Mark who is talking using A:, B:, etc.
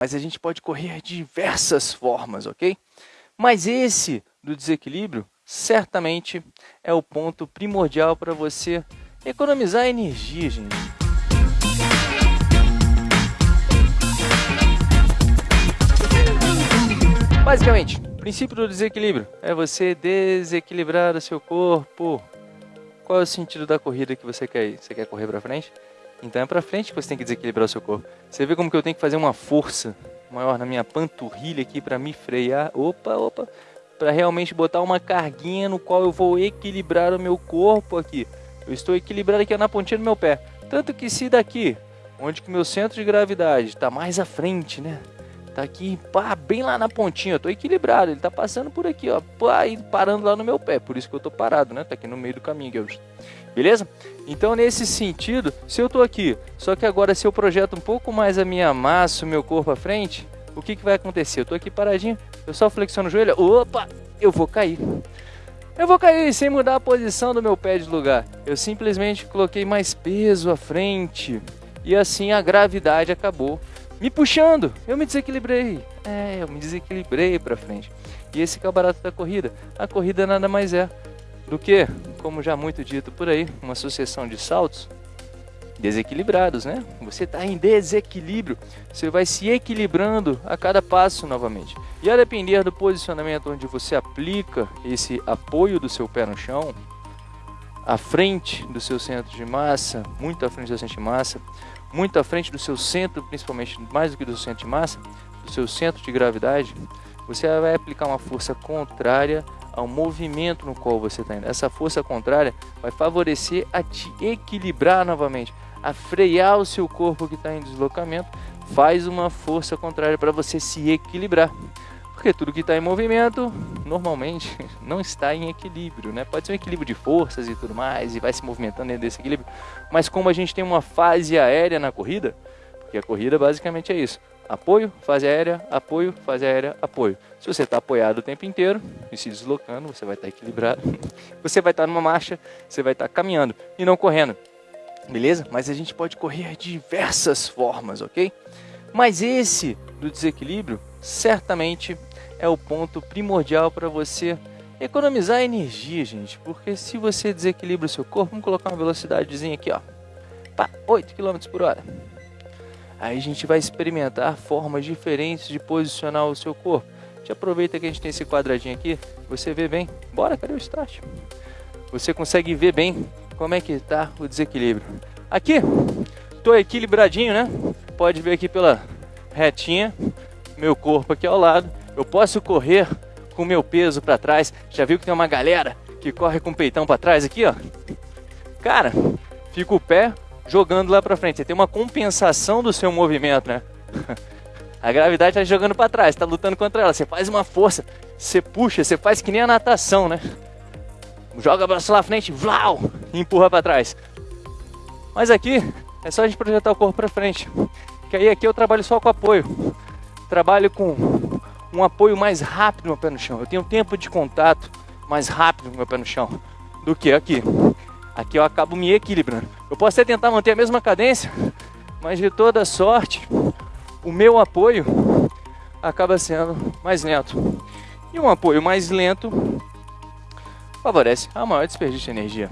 A: mas a gente pode correr de diversas formas, ok? Mas esse do desequilíbrio certamente é o ponto primordial para você economizar energia, gente. Basicamente, o princípio do desequilíbrio é você desequilibrar o seu corpo. Qual é o sentido da corrida que você quer ir? Você quer correr para frente? Então é para frente que você tem que desequilibrar o seu corpo. Você vê como que eu tenho que fazer uma força maior na minha panturrilha aqui para me frear. Opa, opa. Para realmente botar uma carguinha no qual eu vou equilibrar o meu corpo aqui. Eu estou equilibrado aqui na pontinha do meu pé. Tanto que se daqui, onde que meu centro de gravidade está mais à frente, né? Tá aqui, pá, bem lá na pontinha, eu tô equilibrado, ele tá passando por aqui, ó, pá, e parando lá no meu pé, por isso que eu tô parado, né? Tá aqui no meio do caminho, aqui, beleza? Então, nesse sentido, se eu tô aqui, só que agora se eu projeto um pouco mais a minha massa, o meu corpo à frente, o que que vai acontecer? Eu tô aqui paradinho, eu só flexiono o joelho, opa, eu vou cair. Eu vou cair sem mudar a posição do meu pé de lugar. Eu simplesmente coloquei mais peso à frente e assim a gravidade acabou me puxando. Eu me desequilibrei. É, eu me desequilibrei para frente. E esse é o barato da corrida. A corrida nada mais é do que, como já muito dito por aí, uma sucessão de saltos desequilibrados, né? Você está em desequilíbrio, você vai se equilibrando a cada passo novamente. E a depender do posicionamento onde você aplica esse apoio do seu pé no chão, à frente do seu centro de massa, muito à frente do seu centro de massa, muito à frente do seu centro, principalmente mais do que do centro de massa, do seu centro de gravidade, você vai aplicar uma força contrária ao movimento no qual você está indo. Essa força contrária vai favorecer a te equilibrar novamente, a frear o seu corpo que está em deslocamento, faz uma força contrária para você se equilibrar. Porque tudo que está em movimento, normalmente, não está em equilíbrio, né? Pode ser um equilíbrio de forças e tudo mais, e vai se movimentando dentro desse equilíbrio. Mas como a gente tem uma fase aérea na corrida, porque a corrida basicamente é isso. Apoio, fase aérea, apoio, fase aérea, apoio. Se você está apoiado o tempo inteiro e se deslocando, você vai estar tá equilibrado. Você vai estar tá numa marcha, você vai estar tá caminhando e não correndo. Beleza? Mas a gente pode correr de diversas formas, ok? Mas esse do desequilíbrio certamente é o ponto primordial para você economizar energia, gente. Porque se você desequilibra o seu corpo, vamos colocar uma velocidadezinha aqui, ó. Pá, 8 km por hora. Aí a gente vai experimentar formas diferentes de posicionar o seu corpo. Gente aproveita que a gente tem esse quadradinho aqui, você vê bem. Bora, cadê o start? Você consegue ver bem como é que está o desequilíbrio. Aqui, tô equilibradinho, né? Pode ver aqui pela retinha, meu corpo aqui ao lado eu posso correr com meu peso para trás. Já viu que tem uma galera que corre com o peitão para trás aqui, ó? Cara, fica o pé jogando lá para frente. Você tem uma compensação do seu movimento, né? A gravidade está jogando para trás, está lutando contra ela. Você faz uma força, você puxa, você faz que nem a natação, né? Joga o braço lá à frente, vlau, e empurra para trás. Mas aqui é só a gente projetar o corpo para frente. Que aí aqui eu trabalho só com apoio. Trabalho com um apoio mais rápido no meu pé no chão. Eu tenho tempo de contato mais rápido no meu pé no chão do que aqui. Aqui eu acabo me equilibrando. Eu posso até tentar manter a mesma cadência, mas de toda sorte, o meu apoio acaba sendo mais lento. E um apoio mais lento favorece a maior desperdício de energia.